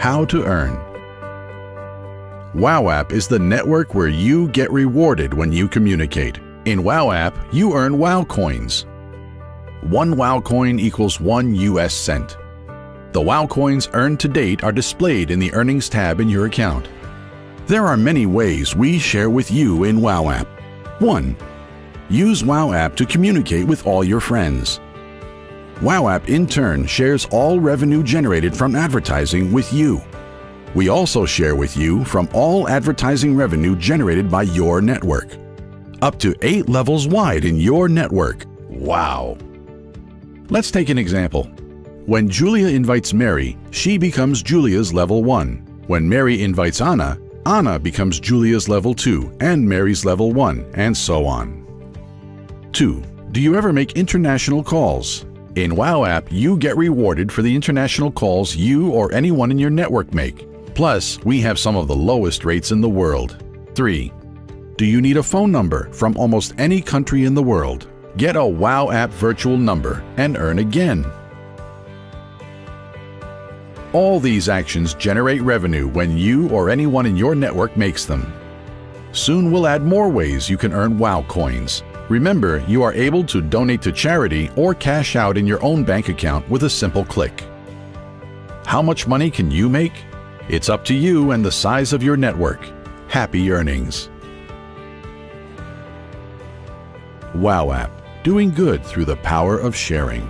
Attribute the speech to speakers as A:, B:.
A: How to earn. WOW app is the network where you get rewarded when you communicate. In WOW app, you earn WOW coins. One WOW coin equals one US cent. The WOW coins earned to date are displayed in the Earnings tab in your account. There are many ways we share with you in WOW app. 1. Use WOW app to communicate with all your friends. WOW app in turn shares all revenue generated from advertising with you. We also share with you from all advertising revenue generated by your network. Up to 8 levels wide in your network. Wow! Let's take an example. When Julia invites Mary, she becomes Julia's level 1. When Mary invites Anna, Anna becomes Julia's level 2 and Mary's level 1, and so on. 2. Do you ever make international calls? In WOW app, you get rewarded for the international calls you or anyone in your network make. Plus, we have some of the lowest rates in the world. 3. Do you need a phone number from almost any country in the world? Get a WOW app virtual number and earn again. All these actions generate revenue when you or anyone in your network makes them. Soon we'll add more ways you can earn WOW coins. Remember, you are able to donate to charity or cash out in your own bank account with a simple click. How much money can you make? It's up to you and the size of your network. Happy earnings. WOW app, doing good through the power of sharing.